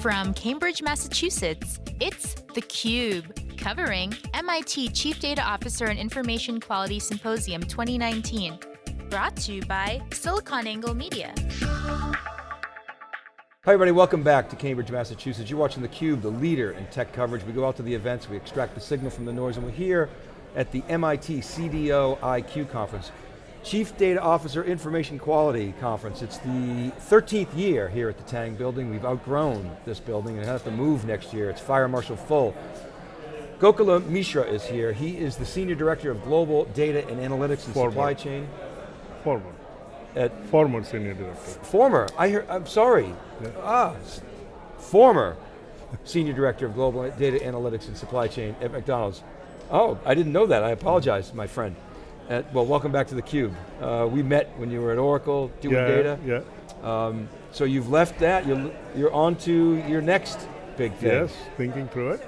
From Cambridge, Massachusetts, it's theCUBE, covering MIT Chief Data Officer and Information Quality Symposium 2019. Brought to you by SiliconANGLE Media. Hi everybody, welcome back to Cambridge, Massachusetts. You're watching theCUBE, the leader in tech coverage. We go out to the events, we extract the signal from the noise, and we're here at the MIT CDO IQ conference. Chief Data Officer Information Quality Conference. It's the 13th year here at the Tang building. We've outgrown this building and have to move next year. It's fire marshal full. Gokula Mishra is here. He is the Senior Director of Global Data and Analytics and. Supply Chain. Former. At Former Senior Director. former, I hear, I'm sorry. Yeah. Ah, former Senior Director of Global Data Analytics and Supply Chain at McDonald's. Oh, I didn't know that, I apologize, my friend. Uh, well, welcome back to theCUBE. Uh, we met when you were at Oracle doing yeah, data. Yeah, Um, so you've left that, you're, you're on to your next big thing. yes, thinking through it.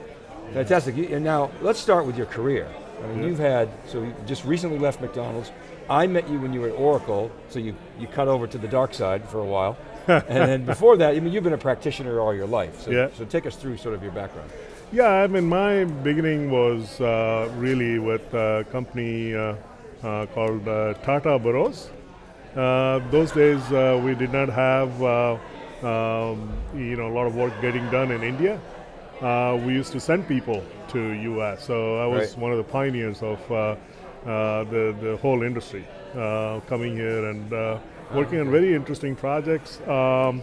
Fantastic, and now let's start with your career. I mean, Yeah. you've had, so you just recently left McDonald's. I met you when you were at Oracle, so you, you cut over to the dark side for a while. and then before that, I mean, you've been a practitioner all your life. So, Yeah. so take us through sort of your background. Yeah, I mean, my beginning was uh, really with a company uh, called uh, Tata Burroughs. Uh, those days, uh, we did not have uh, um, you know a lot of work getting done in India. Uh, we used to send people to US, so I was Right. one of the pioneers of uh, uh, the the whole industry uh, coming here and uh, working on very interesting projects. Um,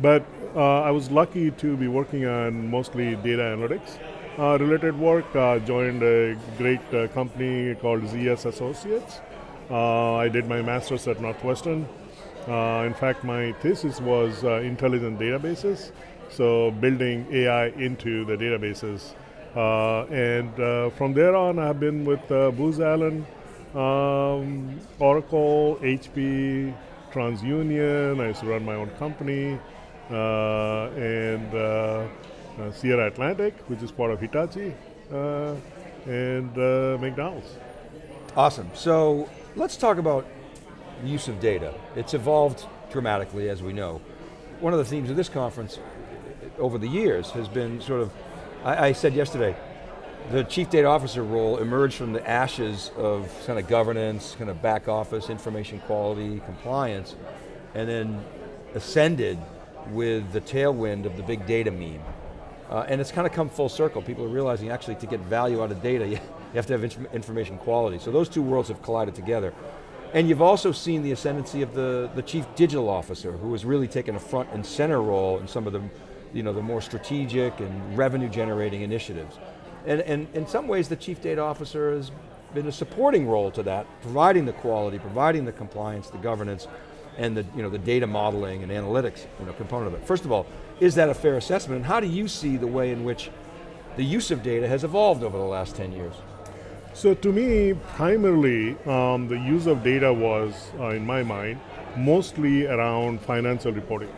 but uh, I was lucky to be working on mostly data analytics uh, related work. Uh, joined a great uh, company called ZS Associates. Uh, I did my master's at Northwestern. Uh, in fact, my thesis was uh, intelligent databases, so building AI into the databases. Uh, and uh, from there on, I've been with uh, Booz Allen, um, Oracle, HP, TransUnion. I used to run my own company, uh, and uh, uh, Sierra Atlantic, which is part of Hitachi, uh, and uh, McDonald's. Awesome, so let's talk about the use of data. It's evolved dramatically, as we know. One of the themes of this conference uh, over the years has been sort of, I, I said yesterday, the chief data officer role emerged from the ashes of kind of governance, kind of back office, information quality, compliance, and then ascended with the tailwind of the big data meme. Uh, and it's kind of come full circle. People are realizing actually to get value out of data, you, have to have inf- information quality. So those two worlds have collided together. And you've also seen the ascendancy of the, the chief digital officer who has really taken a front and center role in some of the, you know, the more strategic and revenue generating initiatives. And, and in some ways the chief data officer has been a supporting role to that, providing the quality, providing the compliance, the governance, and the, you know, the data modeling and analytics you know, component of it. First of all, is that a fair assessment? And how do you see the way in which the use of data has evolved over the last 10 years? So to me, primarily, um, the use of data was, uh, in my mind, mostly around financial reporting.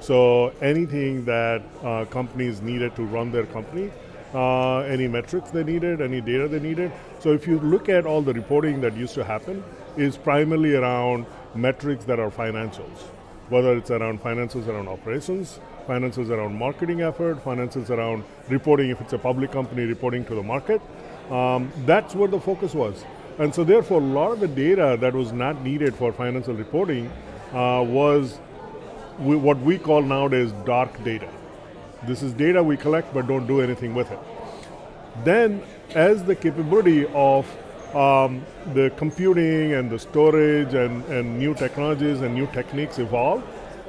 So anything that uh, companies needed to run their company, uh, any metrics they needed, any data they needed. So if you look at all the reporting that used to happen, is primarily around metrics that are financials. Whether it's around finances around operations, finances around marketing effort, finances around reporting if it's a public company reporting to the market. Um, that's where the focus was. And so therefore a lot of the data that was not needed for financial reporting uh, was we, what we call nowadays dark data. This is data we collect but don't do anything with it. Then, as the capability of um, the computing and the storage and, and new technologies and new techniques evolve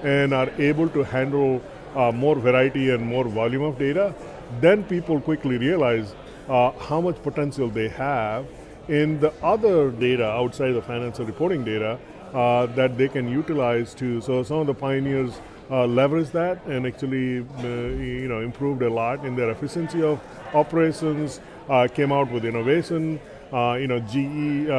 and are able to handle uh, more variety and more volume of data, then people quickly realize uh, how much potential they have in the other data outside the financial reporting data uh, that they can utilize to. So some of the pioneers uh, leveraged that and actually, uh, you know, improved a lot in their efficiency of operations. Uh, came out with innovation. Uh, you know, GE uh,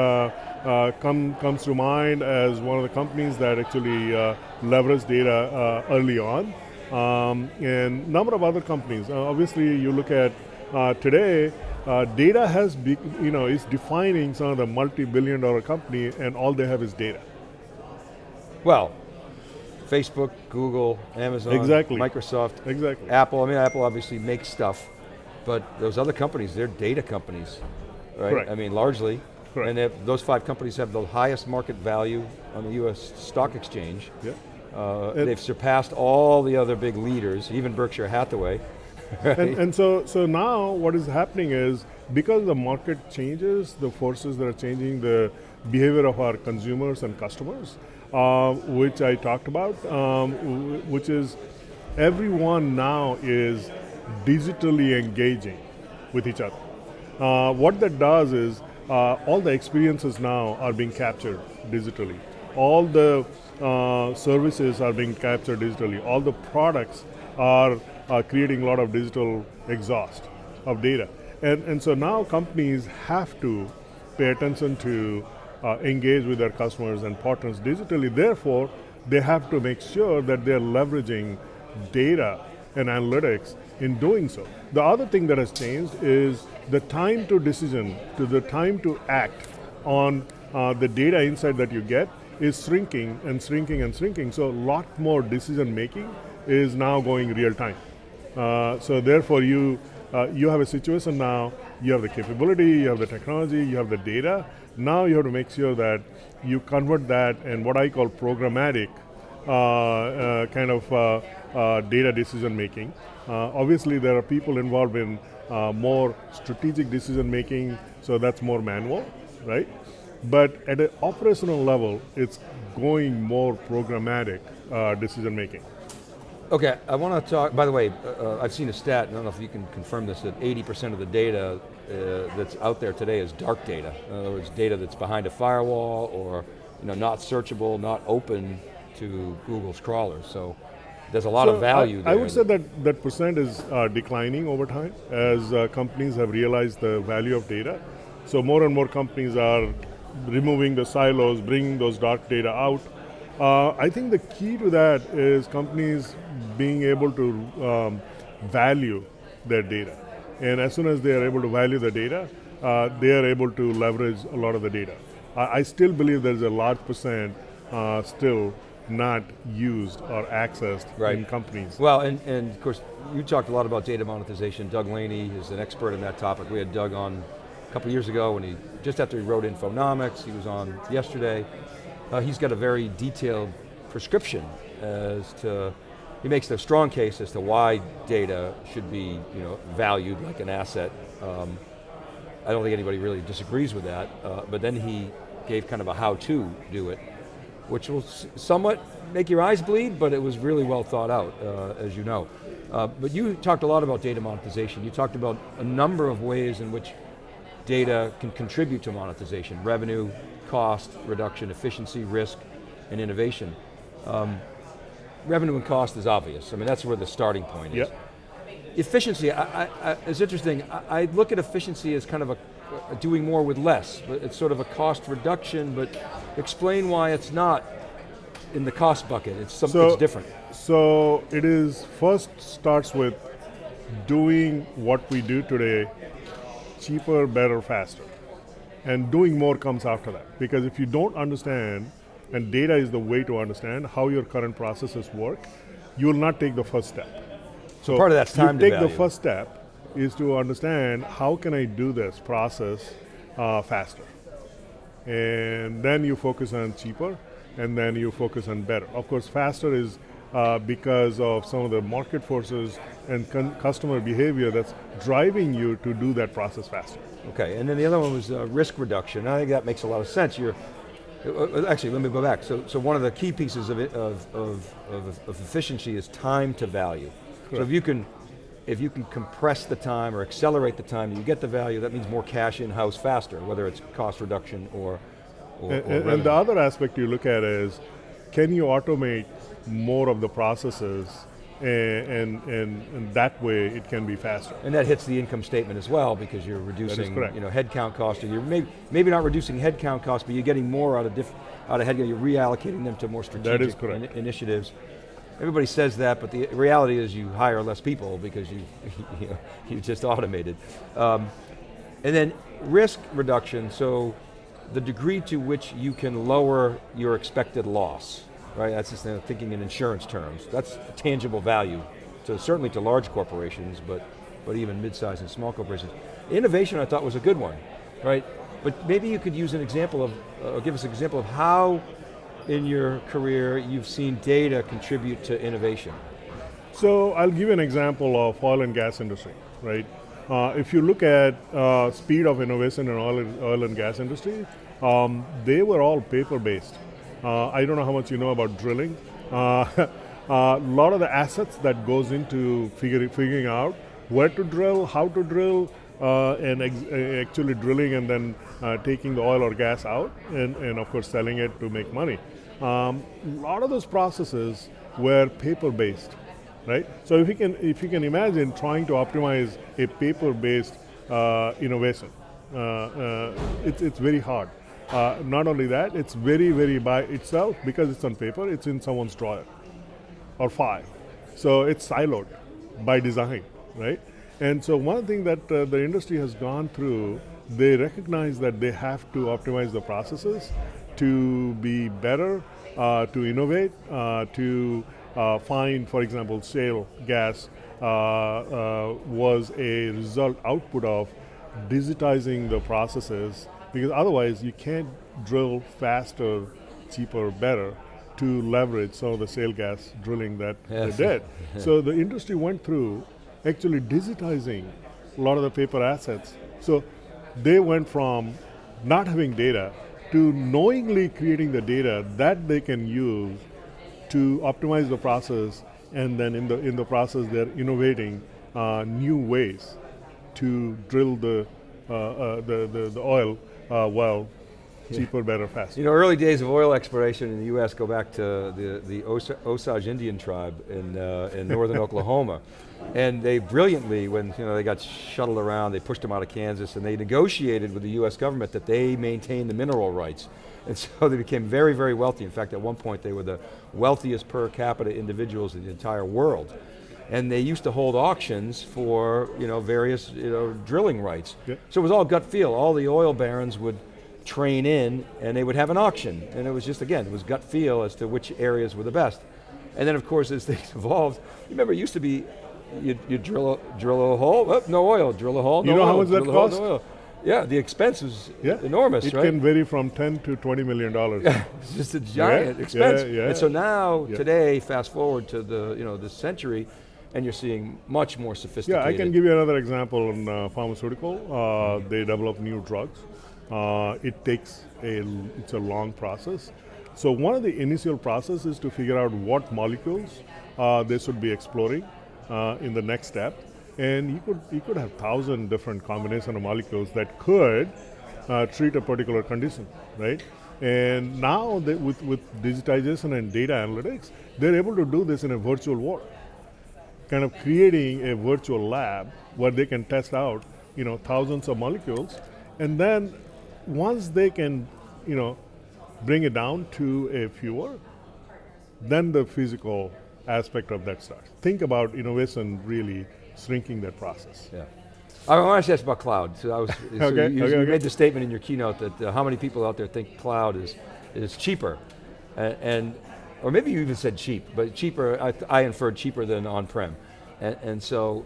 uh, come, comes to mind as one of the companies that actually uh, leveraged data uh, early on. Um, and number of other companies. Uh, obviously, you look at uh, today, uh, data has, be, you know, is defining some of the multi-billion dollar company and all they have is data. Well, Facebook, Google, Amazon, Exactly. Microsoft, Exactly. Apple. I mean, Apple obviously makes stuff, but those other companies, they're data companies, right? Correct. I mean, largely. Correct. And have- those five companies have the highest market value on the US stock exchange. Yeah. Uh, they've surpassed all the other big leaders, even Berkshire Hathaway. and, and so, so now what is happening is because the market changes, the forces that are changing the behavior of our consumers and customers, uh, which I talked about, um, which is everyone now is digitally engaging with each other. Uh, what that does is uh, all the experiences now are being captured digitally. All the uh, services are being captured digitally. All the products are uh, creating a lot of digital exhaust of data. And, and so now companies have to pay attention to uh, engage with their customers and partners digitally. Therefore, they have to make sure that they're leveraging data and analytics in doing so. The other thing that has changed is the time to decision, to the time to act on uh, the data insight that you get is shrinking and shrinking and shrinking. So a lot more decision making is now going real time. Uh, so therefore you, uh, you have a situation now, you have the capability, you have the technology, you have the data. Now you have to make sure that you convert that and what I call programmatic uh, uh, kind of uh, data decision making. Obviously, there are people involved in uh, more strategic decision making, so that's more manual, right? But at an operational level, it's going more programmatic uh, decision making. Okay, I want to talk, by the way, uh, uh, I've seen a stat, I don't know if you can confirm this, that 80% of the data uh, that's out there today is dark data. In other words, data that's behind a firewall or you know, not searchable, not open to Google's crawlers. So there's a lot So of value I, there. I would say that that percent is uh, declining over time as uh, companies have realized the value of data. So more and more companies are removing the silos, bringing those dark data out. Uh, I think the key to that is companies being able to um, value their data. And as soon as they are able to value the data, uh, they are able to leverage a lot of the data. I, I still believe there's a large percent uh, still not used or accessed Right. in companies. Well, and, and of course, you talked a lot about data monetization. Doug Laney is an expert in that topic. We had Doug on a couple years ago when he, just after he wrote Infonomics, he was on yesterday. Uh, he's got a very detailed prescription as to, he makes a strong case as to why data should be you know, valued like an asset. Um, I don't think anybody really disagrees with that, uh, but then he gave kind of a how to do it, which will somewhat make your eyes bleed, but it was really well thought out, uh, as you know. Uh, but you talked a lot about data monetization. You talked about a number of ways in which data can contribute to monetization, revenue, cost, reduction, efficiency, risk, and innovation. Um, revenue and cost is obvious. I mean, that's where the starting point is. Yep. Efficiency, I, I, I, it's interesting. I, I look at efficiency as kind of a Uh, doing more with less. It's sort of a cost reduction, but explain why it's not in the cost bucket. It's something So- different. So it is first starts with doing what we do today cheaper, better, faster. And doing more comes after that. Because if you don't understand, and data is the way to understand how your current processes work, you will not take the first step. So part of that's time you to take the first step is to understand how can I do this process uh, faster. And then you focus on cheaper, and then you focus on better. Of course, faster is uh, because of some of the market forces and customer behavior that's driving you to do that process faster. Okay, and then the other one was uh, risk reduction. I think that makes a lot of sense. You're, uh, uh, actually, let me go back. So, so one of the key pieces of, it, of, of, of, of efficiency is time to value. So if you can, if you can compress the time or accelerate the time you get the value, that means more cash in-house faster, whether it's cost reduction or, or, And, or and- and the other aspect you look at is, can you automate more of the processes, and, and, and, and that way it can be faster. And that hits the income statement as well because you're reducing you know, headcount cost, or you're maybe, maybe not reducing headcount cost, but you're getting more out of, diff, out of headcount, you're reallocating them to more strategic in- initiatives. Everybody says that, but the reality is you hire less people because you, you, know, you just automated. Um, and then risk reduction, so the degree to which you can lower your expected loss. right? That's just uh, thinking in insurance terms. That's tangible value, to certainly to large corporations, but, but even mid-sized and small corporations. Innovation I thought was a good one, right? But maybe you could use an example of, uh, give us an example of how in your career you've seen data contribute to innovation. So I'll give you an example of oil and gas industry, right? Uh, if you look at uh, speed of innovation in oil, oil and gas industry, um, they were all paper-based. Uh, I don't know how much you know about drilling. A uh, uh, lot of the assets that goes into figuring, figuring out where to drill, how to drill, uh, and actually drilling and then taking the oil or gas out, and, and of course selling it to make money. Um, a lot of those processes were paper-based right? So if you can, if you can imagine trying to optimize a paper-based uh, innovation, uh, uh, it's, it's very hard. Uh, not only that, it's very, very by itself, because it's on paper, it's in someone's drawer or file. So it's siloed by design, right? And so one thing that uh, the industry has gone through, they recognize that they have to optimize the processes to be better, uh, to innovate, to uh, find, for example, shale gas uh, uh, was a result output of digitizing the processes because otherwise you can't drill faster, cheaper, better to leverage some of the shale gas drilling that yes. they did. so the industry went through actually digitizing a lot of the paper assets. So they went from not having data to knowingly creating the data that they can use to optimize the process, and then in the in the process they're innovating uh, new ways to drill the uh, uh, the, the, the oil uh, well cheaper, better, faster. You know, early days of oil exploration in the U.S. go back to the, the Osage Indian tribe in, uh, in northern Oklahoma. And they brilliantly, when you know, they got shuttled around, they pushed them out of Kansas, and they negotiated with the US government that they maintain the mineral rights. And so they became very, very wealthy. In fact, at one point they were the wealthiest per capita individuals in the entire world. And they used to hold auctions for you know, various you know, drilling rights. Yep. So it was all gut feel. All the oil barons would train in and they would have an auction. And it was just, again, it was gut feel as to which areas were the best. And then of course as things evolved, you remember it used to be, you, you drill, a, drill a hole, oh, no oil, drill a hole, no You know oil, how much that cost? Hole, no yeah, the expense is yeah. enormous, it right? It can vary from 10 to 20 million dollars. Yeah, it's just a giant yeah, expense. Yeah, yeah. And so now, today, fast forward to the, you know, this century, and you're seeing much more sophisticated. Yeah, I can give you another example in uh, pharmaceutical. Uh, they develop new drugs. Uh, it takes a, it's a long process. So one of the initial process is to figure out what molecules uh, they should be exploring uh, in the next step and you could you could have thousand different combination of molecules that could uh, treat a particular condition, right? And now they, with with digitization and data analytics, they're able to do this in a virtual world, kind of creating a virtual lab where they can test out you know thousands of molecules, and then once they can you know bring it down to a fewer, then the physical aspect of that starts. Think about innovation really shrinking that process. Yeah. I want to ask about cloud. So I was, so okay, you, okay, you okay. made the statement in your keynote that uh, how many people out there think cloud is, is cheaper, and, and or maybe you even said cheap, but cheaper, I, I inferred cheaper than on-prem. And, and, so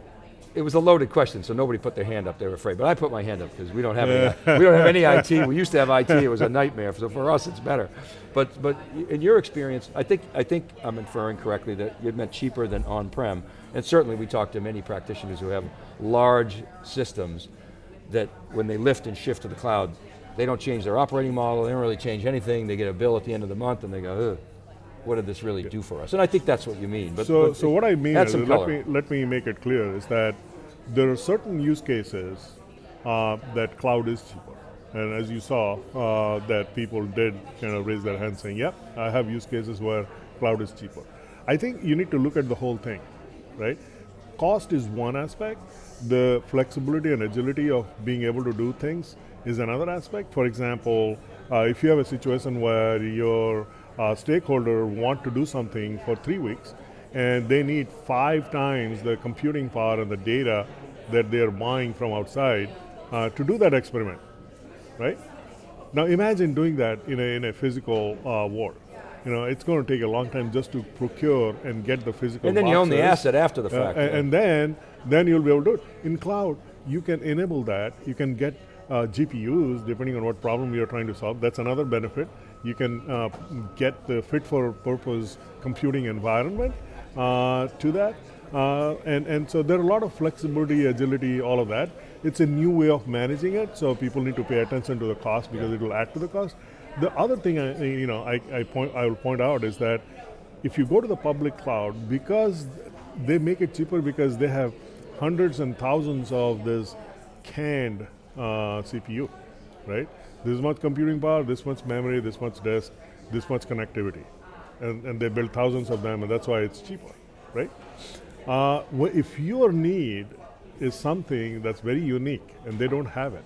it was a loaded question, so nobody put their hand up, they were afraid. But I put my hand up because we don't have any, we don't have any IT. We used to have IT, it was a nightmare. So for us, it's better. But but in your experience, I think I think I'm inferring correctly that you meant cheaper than on-prem. And certainly we talk to many practitioners who have large systems that when they lift and shift to the cloud, they don't change their operating model, they don't really change anything, they get a bill at the end of the month and they go, what did this really do for us? And I think that's what you mean. But, so, but so what I mean is, let me, let me make it clear, is that there are certain use cases uh, that cloud is cheaper. And as you saw, uh, that people did kind of raise their hand saying, yep, I have use cases where cloud is cheaper. I think you need to look at the whole thing right? Cost is one aspect. The flexibility and agility of being able to do things is another aspect. For example, uh, if you have a situation where your uh, stakeholder want to do something for three weeks and they need five times the computing power and the data that they're buying from outside uh, to do that experiment, right? Now imagine doing that in a, in a physical uh, world. you know, it's going to take a long time just to procure and get the physical And then you own the boxes. asset after the Uh, fact. a- yeah. and then, then you'll be able to do it. In cloud, you can enable that. You can get uh, GPUs depending on what problem you're trying to solve. That's another benefit. You can uh, get the fit for purpose computing environment uh, to that. Uh, and, and so there are a lot of flexibility, agility, all of that. It's a new way of managing it, so people need to pay attention to the cost because it will add to the cost. The other thing I, you know, I, I, point, I will point out is that if you go to the public cloud, because they make it cheaper because they have hundreds and thousands of this canned uh, CPU, right? This much computing power, this much memory, this much disk, this much connectivity. And, and they build thousands of them, and that's why it's cheaper, right? Uh, if your need is something that's very unique and they don't have it,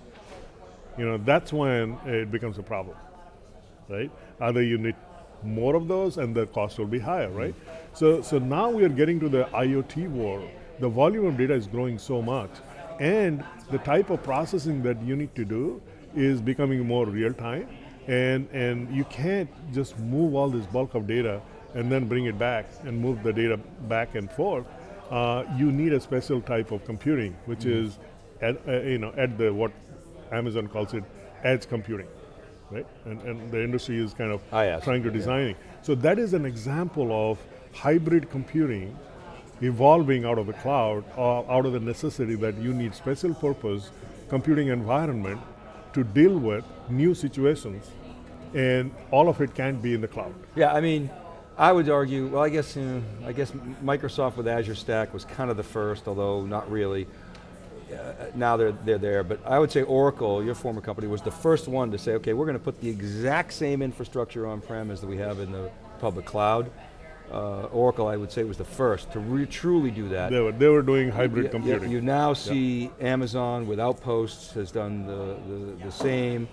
you know, that's when it becomes a problem, right? Either you need more of those and the cost will be higher, right? So, so now we are getting to the IoT world. The volume of data is growing so much, and the type of processing that you need to do is becoming more real time, and and you can't just move all this bulk of data and then bring it back and move the data back and forth. Uh, you need a special type of computing, which is at, uh, you know at the what Amazon calls it edge computing, right? And, and the industry is kind of IaaS, trying to design it. So that is an example of hybrid computing evolving out of the cloud, or out of the necessity that you need special purpose computing environment to deal with new situations, and all of it can't be in the cloud. Yeah, I mean, I would argue, well I guess, you know, I guess Microsoft with Azure Stack was kind of the first, although not really. Uh, now they're, they're there, but I would say Oracle, your former company, was the first one to say, okay, we're going to put the exact same infrastructure on-prem as that we have in the public cloud. Uh, Oracle, I would say, was the first to re truly do that. They were, they were doing hybrid Yeah, yeah, computing. You now see Amazon with Outposts has done the, the, the same.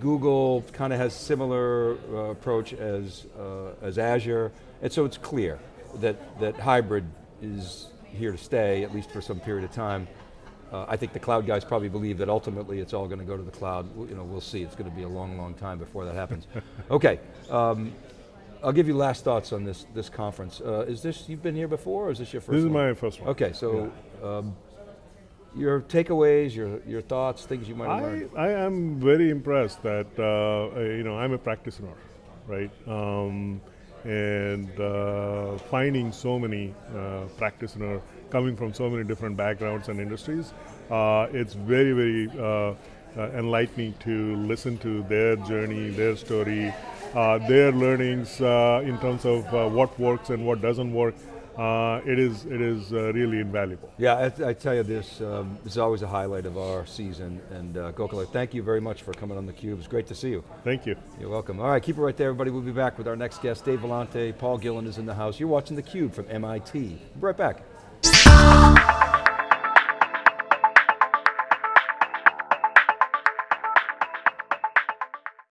Google kind of has similar uh, approach as, uh, as Azure. And so it's clear that, that hybrid is here to stay, at least for some period of time. Uh, I think the cloud guys probably believe that ultimately it's all going to go to the cloud. You know, we'll see, it's going to be a long, long time before that happens. okay, um, I'll give you last thoughts on this, this conference. Uh, is this, you've been here before or is this your first this is one? my first one. Okay, so um, your takeaways, your your thoughts, things you might have I, learned. I am very impressed that, uh, uh, you know, I'm a practitioner, right? Um, and uh, finding so many uh, practitioners coming from so many different backgrounds and industries, uh, it's very, very uh, uh, enlightening to listen to their journey, their story, their learnings uh, in terms of uh, what works and what doesn't work. Uh, it is, it is uh, really invaluable. Yeah, I, I tell you this, um, this is always a highlight of our season. And uh, Gokula, thank you very much for coming on theCUBE. It's great to see you. Thank you. You're welcome. All right, keep it right there, everybody. We'll be back with our next guest, Dave Vellante. Paul Gillen is in the house. You're watching theCUBE from MIT. We'll be right back.